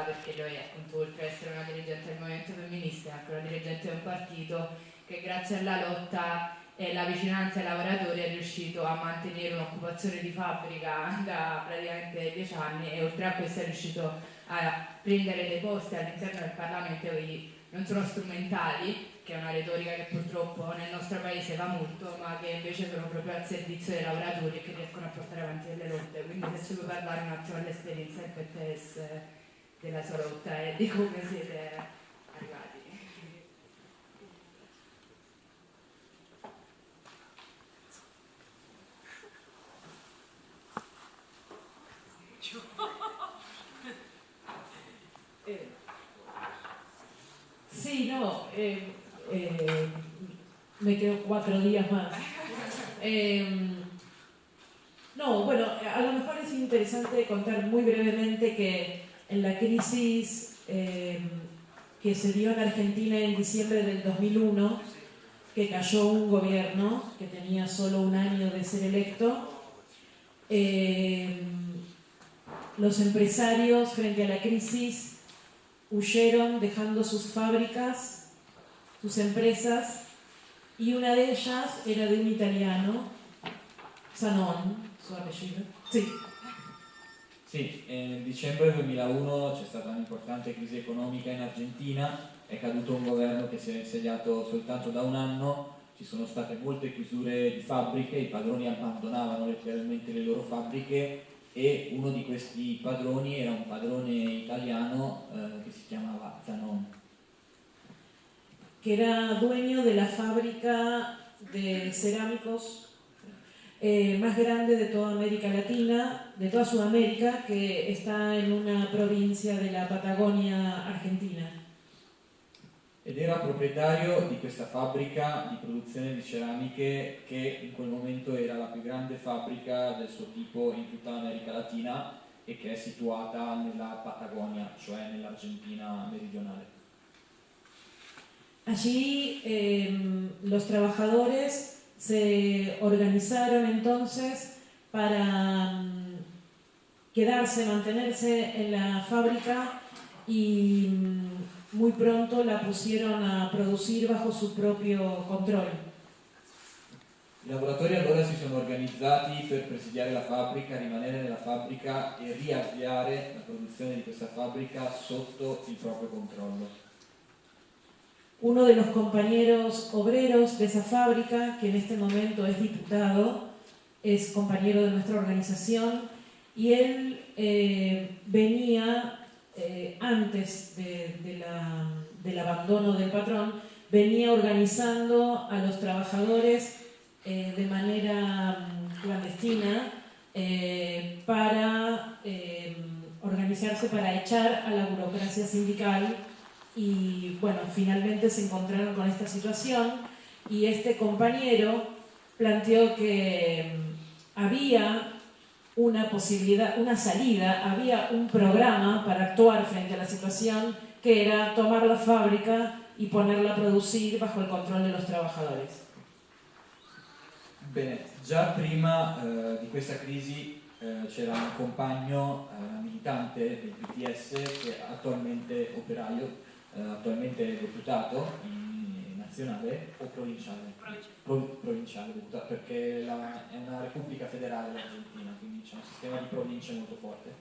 perché lui appunto oltre ad essere una dirigente del movimento femminista è anche una dirigente di un partito che grazie alla lotta e la vicinanza ai lavoratori è riuscito a mantenere un'occupazione di fabbrica da praticamente dieci anni e oltre a questo è riuscito a prendere dei posti all'interno del Parlamento che non sono strumentali, che è una retorica che purtroppo nel nostro paese va molto, ma che invece sono proprio al servizio dei lavoratori e che riescono a portare avanti delle lotte. Quindi se ci puoi parlare un attimo dell'esperienza in PTS della sua lotta e di come siete Sí, no, eh, eh, me quedo cuatro días más. Em, no, bueno, a lo mejor es interesante contar muy brevemente que en la crisis em, que se dio en Argentina en diciembre del 2001, que cayó un gobierno que tenía solo un año de ser electo, em, los empresarios frente a la crisis huyeron dejando sus fábricas, sus empresas, y una de ellas era de un italiano, Sanon, su apellido. Sì. Sì, nel dicembre 2001 c'è stata un'importante crisi economica in Argentina, è caduto un governo che si è insediato soltanto da un anno, ci sono state molte chiusure di fabbriche, i padroni abbandonavano letteralmente le loro fabbriche e uno di questi padroni era un padrone italiano eh, che si chiamava Zanon. Que era dueño de la fábrica de cerámicos eh, más grande de toda América Latina, de toda Sudamérica, que está en una provincia de la Patagonia argentina. ed era proprietario di questa fabbrica di produzione di ceramiche che in quel momento era la più grande fabbrica del suo tipo in tutta l'America Latina e che è situata nella Patagonia, cioè nell'Argentina meridionale. Allí eh, los trabajadores se organizaron entonces para um, quedarse, mantenerse en la fábrica y um, muy pronto la pusieron a producir bajo su proprio control. I lavoratori allora si sono organizzati per presidiare la fabbrica, rimanere nella fabbrica e riavviare la produzione di questa fabbrica sotto il proprio controllo. Uno de los compañeros obreros de esa fábrica, que en este momento es diputado, es compañero de nuestra organización y él eh, venía eh, antes del abandono del patrón, venía organizando a los trabajadores eh, de manera mm, clandestina para organizarse para echar a la burocracia sindical y bueno, finalmente se encontraron con esta situación y este compañero planteó que mm, había una posibilidad, una salida, había un programa para actuar frente a la situación que era tomar la fábrica y ponerla a producir bajo il controllo dei trabajadores. Bene, già prima eh, di questa crisi eh, c'era un compagno eh, militante del PTS che è attualmente operaio, eh, attualmente deputato in nazionale o provinciale? Pro, provinciale, perché la, è una repubblica federale l'Argentina, quindi c'è un sistema di province molto forte.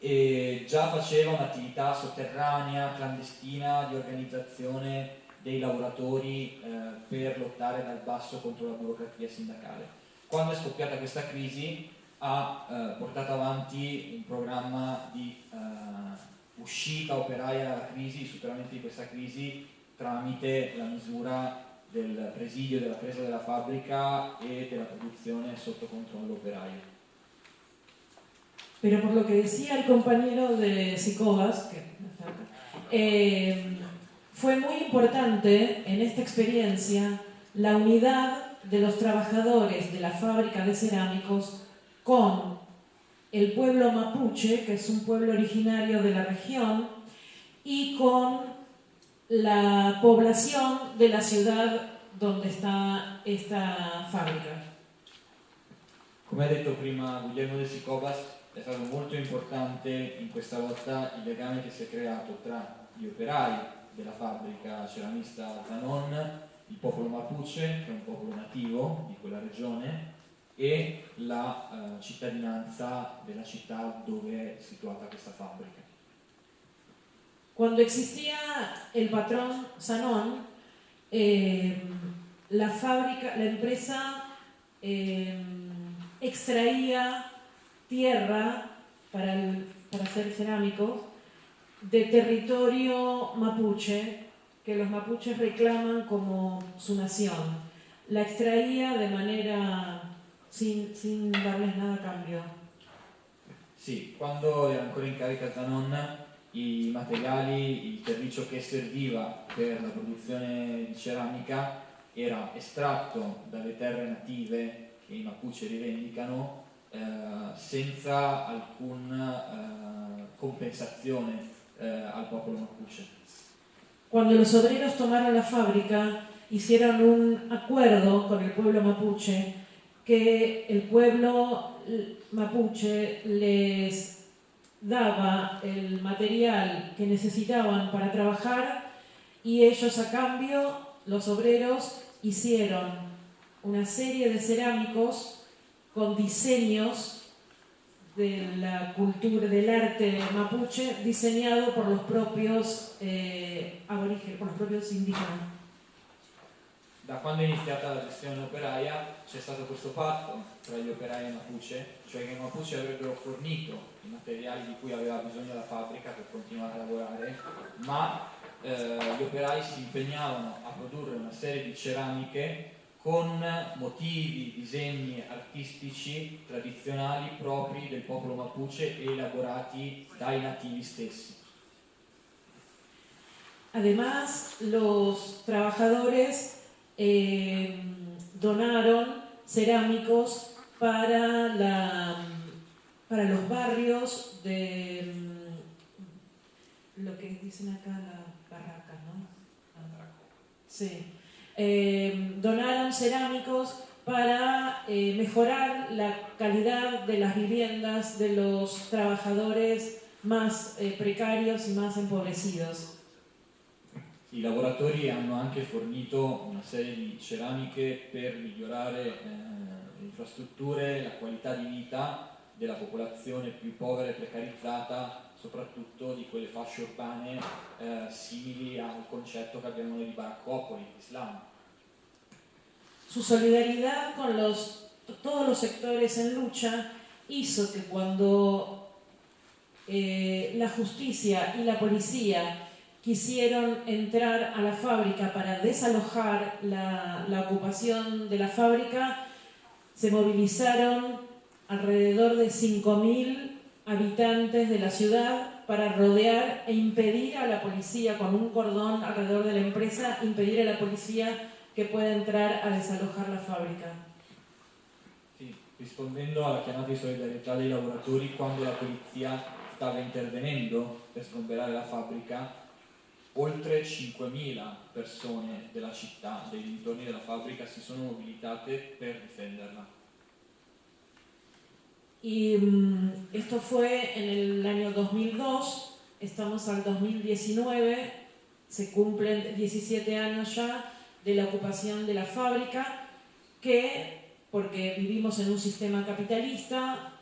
E già faceva un'attività sotterranea, clandestina, di organizzazione dei lavoratori eh, per lottare dal basso contro la burocrazia sindacale. Quando è scoppiata questa crisi ha eh, portato avanti un programma di eh, uscita operaia dalla crisi, superamento di questa crisi tramite la misura del presidio della presa della fabbrica e della produzione sotto controllo operaio. Pero por lo que decía el compañero de Sicobas, eh, fue muy importante en esta experiencia la unidad de los trabajadores de la fábrica de cerámicos con el pueblo mapuche, que es un pueblo originario de la región, y con la población de la ciudad donde está esta fábrica. Come ha detto prima Guglielmo de Sicobas, è stato molto importante in questa lotta il legame che si è creato tra gli operai della fabbrica ceramista Zanon, il popolo Mapuche, che è un popolo nativo di quella regione, e la uh, cittadinanza della città dove è situata questa fabbrica. Cuando existía el patrón Zanon, eh, la fábrica, la empresa eh, extraía tierra para, el, para hacer cerámicos de territorio mapuche, que los mapuches reclaman como su nación. La extraía de manera sin, sin darles nada a cambio. Sì, quando era ancora in carica Zanon, i materiali, il terriccio che serviva per la produzione di ceramica era estratto dalle terre native che i Mapuche rivendicano eh, senza alcuna eh, compensazione eh, al popolo Mapuche. Cuando los obreros tomaron la fábrica, hicieron un acuerdo con el pueblo mapuche que el pueblo mapuche les daba el material que necesitaban para trabajar y ellos a cambio, los obreros, hicieron una serie de cerámicos con diseños de la cultura, del arte mapuche, diseñado por los propios eh, aborígenes, por los propios indígenas. Da quando è iniziata la gestione operaia c'è stato questo patto tra gli operai e Mapuche, cioè che i Mapuche avrebbero fornito i materiali di cui aveva bisogno la fabbrica per continuare a lavorare, ma eh, gli operai si impegnavano a produrre una serie di ceramiche con motivi, disegni artistici tradizionali propri del popolo mapuche e elaborati dai nativi stessi. Además, los trabajadores eh, donaron cerámicos para, la, para los barrios de mm, lo que dicen acá la barraca, ¿no? Sí. Eh, donaron cerámicos para eh, mejorar la calidad de las viviendas de los trabajadores más precarios y más empobrecidos. I lavoratori hanno anche fornito una serie di ceramiche per migliorare eh, le infrastrutture, la qualità di vita della popolazione più povera e precarizzata, soprattutto di quelle fasce urbane eh, simili al concetto che abbiamo noi di baraccopoli, Islam. Su solidaridad con los, todos los sectores en lucha hizo que cuando eh, la justicia y la policía quisieron entrar a la fábrica para desalojar la, la ocupación de la fábrica, se movilizaron alrededor de 5.000 habitantes de la ciudad para rodear e impedir a la policía, con un cordón alrededor de la empresa, impedir a la policía que pueda entrar a desalojar la fábrica. Sì, rispondendo alla chiamata di solidarietà dei lavoratori, quando la polizia stava intervenendo per sgomberare la fabbrica, oltre 5.000 persone della città, dei dintorni della fabbrica, si sono mobilitate per difenderla. Y um, esto fue en el año 2002, estamos al 2019, se cumplen 17 años ya de la ocupación de la fábrica, que, porque vivimos en un sistema capitalista,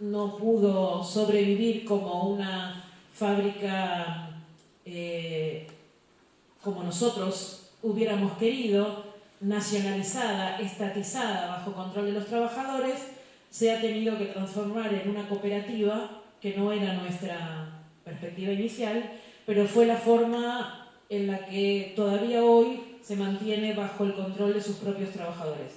no pudo sobrevivir como una fábrica eh, como nosotros hubiéramos querido, nacionalizada, estatizada, bajo control de los trabajadores, se ha tenido que transformar en una cooperativa, que no era nuestra perspectiva inicial, pero fue la forma en la que todavía hoy se mantiene bajo il controllo dei suoi propri lavoratori.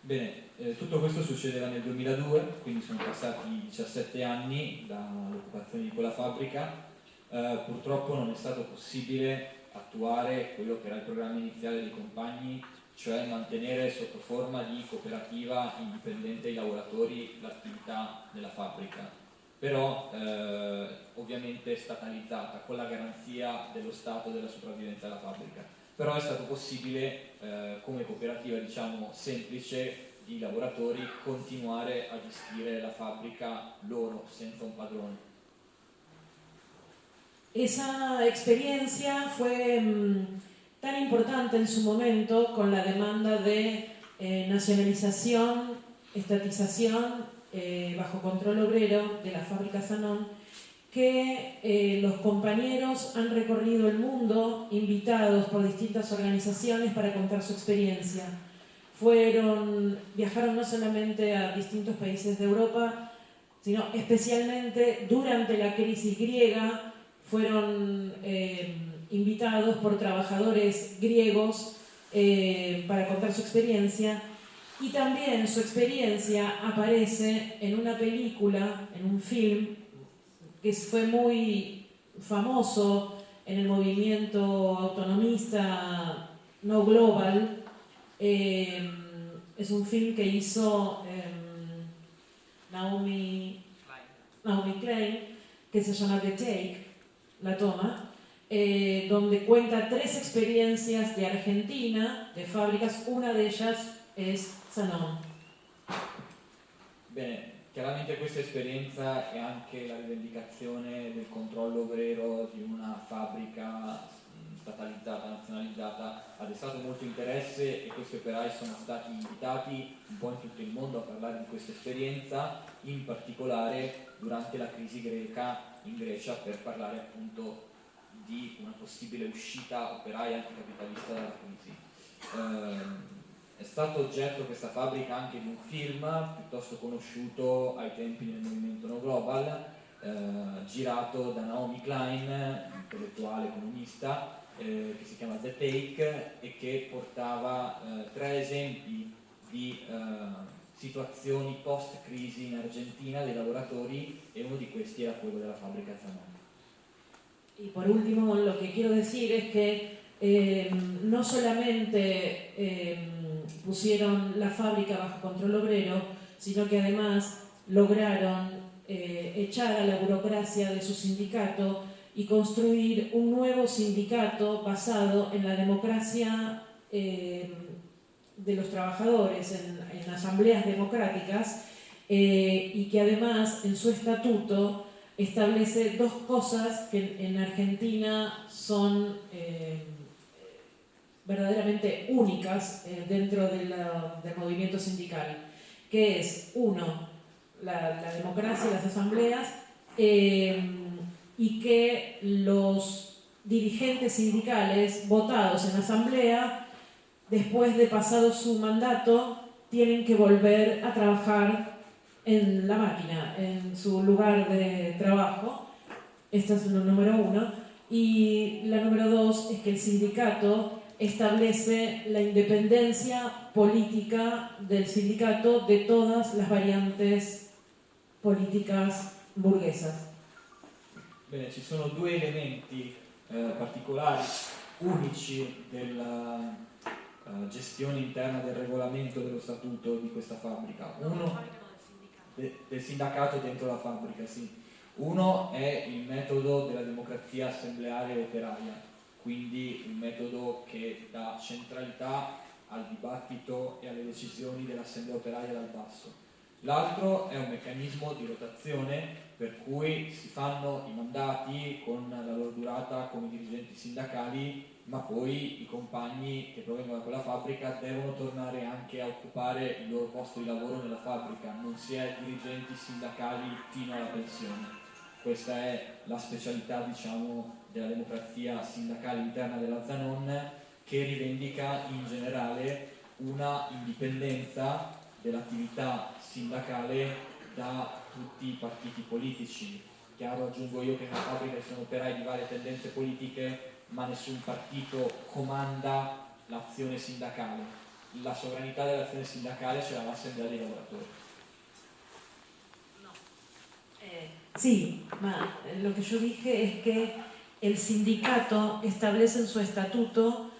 Bene, eh, tutto questo succedeva nel 2002, quindi sono passati 17 anni dall'occupazione di quella fabbrica eh, purtroppo non è stato possibile attuare quello che era il programma iniziale dei compagni, cioè mantenere sotto forma di cooperativa indipendente ai lavoratori l'attività della fabbrica, però eh, ovviamente statalizzata con la garanzia dello Stato della sopravvivenza della fabbrica. Però è stato possibile eh, come cooperativa diciamo semplice i lavoratori continuare a gestire la fabbrica loro, senza un padrone. Esa experiencia fue mmm, tan importante en su momento con la demanda de eh, nacionalización, estatización eh, bajo control obrero de la fábrica Sanón, que eh, los compañeros han recorrido el mundo invitados por distintas organizaciones para contar su experiencia. Fueron, viajaron no solamente a distintos países de Europa, sino especialmente durante la crisis griega, fueron eh, invitados por trabajadores griegos eh, para contar su experiencia y también su experiencia aparece en una película, en un film que fue muy famoso en el movimiento autonomista no global. Eh, es un film que hizo Naomi, Naomi Klein que se llama The Take la toma, eh, donde cuenta tres experiencias de Argentina, de fábricas, una de ellas es Sanón. Bene, chiaramente questa esperienza è anche la rivendicazione del controllo obrero di una fabbrica statalizzata, nazionalizzata, ha destato molto interesse e questi operai sono stati invitati un po' in tutto il mondo a parlare di questa esperienza, in particolare durante la crisi greca in Grecia per parlare appunto di una possibile uscita operaia anticapitalista dalla crisi. Eh, è stato oggetto questa fabbrica anche di un film piuttosto conosciuto ai tempi del movimento No Global, eh, girato da Naomi Klein, intellettuale comunista, eh, che si chiama The Take e che portava eh, tre esempi di eh, situazioni post-crisi in Argentina dei lavoratori e uno di questi era quello della fábrica Zanoni. Y por último, lo que quiero decir es que eh, no solamente eh, pusieron la fábrica bajo control obrero, sino que además lograron eh, echar a la burocracia de su sindicato y construir un nuevo sindicato basado en la democracia eh, de los trabajadores en, asambleas democráticas eh, y que además en su estatuto establece dos cosas que en, Argentina son eh, verdaderamente únicas dentro del movimiento sindical, que es, uno, la, la democracia las asambleas, y que los dirigentes sindicales votados en asamblea después de pasado su mandato, tienen que volver a trabajar en la máquina, en su lugar de trabajo. Esta es la número uno. Y la número dos es que el sindicato establece la independencia política del sindicato de todas las variantes políticas burguesas. Bene, ci sono due elementi eh, particolari, unici della, uh, gestione interna del regolamento dello statuto di questa fabbrica. Uno, de, del sindacato dentro la fabbrica, sì. Uno è il metodo della democrazia assembleare operaia, quindi un metodo che dà centralità al dibattito e alle decisioni dell'assemblea operaia dal basso. L'altro è un meccanismo di rotazione per cui si fanno i mandati con la loro durata come dirigenti sindacali ma poi i compagni che provengono da quella fabbrica devono tornare anche a occupare il loro posto di lavoro nella fabbrica, non si è dirigenti sindacali fino alla pensione. Questa è la specialità diciamo, della democrazia sindacale interna della Zanon che rivendica in generale una indipendenza dell'attività sindacale da tutti i partiti politici. Chiaro aggiungo io che nella fabbrica ci sono operai di varie tendenze politiche ma nessun partito comanda l'azione sindacale. La sovranità dell'azione sindacale ce l'ha l'assemblea dei lavoratori. Eh, sí, ma lo que yo dije es que el sindicato establece en su estatuto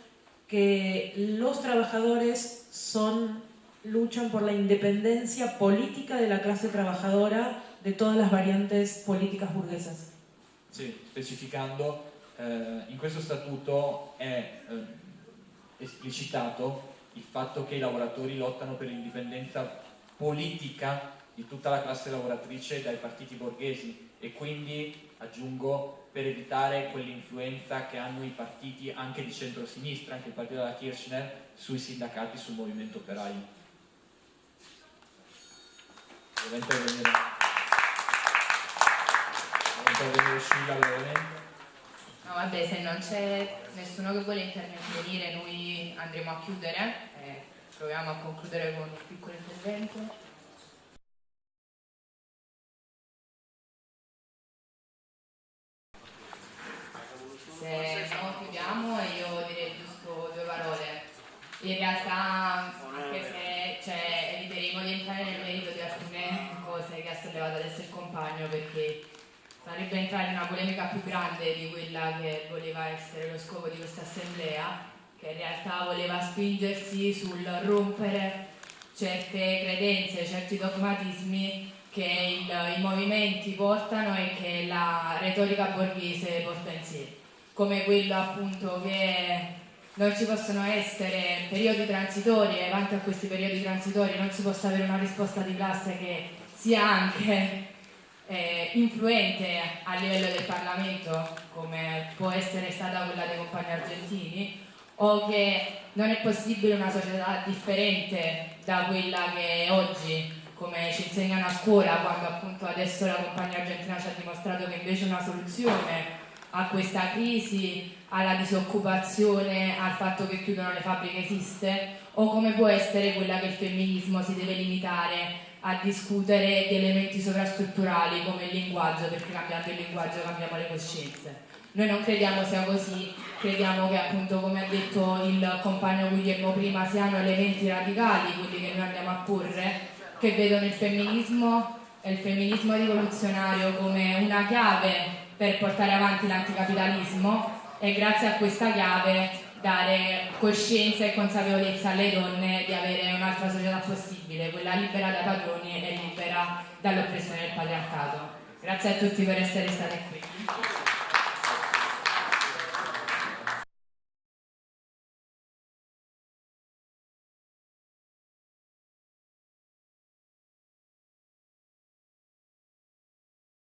que los trabajadores son luchan por la independencia política de la clase trabajadora de todas las variantes políticas burguesas. Sí, specificando eh, in questo statuto è eh, esplicitato il fatto che i lavoratori lottano per l'indipendenza politica di tutta la classe lavoratrice dai partiti borghesi e quindi, aggiungo, per evitare quell'influenza che hanno i partiti anche di centrosinistra, anche il partito della Kirchner, sui sindacati, sul movimento operaio. Deve intervenire. Deve intervenire Scilla brevemente. No, vabbè, se non c'è nessuno che vuole intervenire, noi andremo a chiudere e proviamo a concludere con un piccolo intervento. Se no chiudiamo io direi giusto due parole. In realtà, anche se cioè, eviteremo di entrare nel merito di alcune cose che ha sollevato adesso il compagno, perché sarebbe entrare in una polemica più grande di quella che voleva essere lo scopo di questa assemblea, che in realtà voleva spingersi sul rompere certe credenze, certi dogmatismi che il, i movimenti portano e che la retorica borghese porta in sé, come quello appunto che non ci possono essere periodi transitori e davanti a questi periodi transitori non si possa avere una risposta di classe che sia anche eh, influente a livello del Parlamento, come può essere stata quella dei compagni argentini, o che non è possibile una società differente da quella che è oggi, come ci insegnano a scuola, quando appunto adesso la compagnia argentina ci ha dimostrato che invece una soluzione a questa crisi, alla disoccupazione, al fatto che chiudono le fabbriche esiste, o come può essere quella che il femminismo si deve limitare a discutere di elementi sovrastrutturali come il linguaggio, perché cambiando il linguaggio cambiamo le coscienze. Noi non crediamo sia così, crediamo che appunto come ha detto il compagno Guglielmo prima siano elementi radicali quelli che noi andiamo a porre, che vedono il femminismo e il femminismo rivoluzionario come una chiave per portare avanti l'anticapitalismo e grazie a questa chiave dare coscienza e consapevolezza alle donne di avere un'altra società possibile, quella libera dai padroni e libera dall'oppressione del patriarcato. Grazie a tutti per essere stati qui.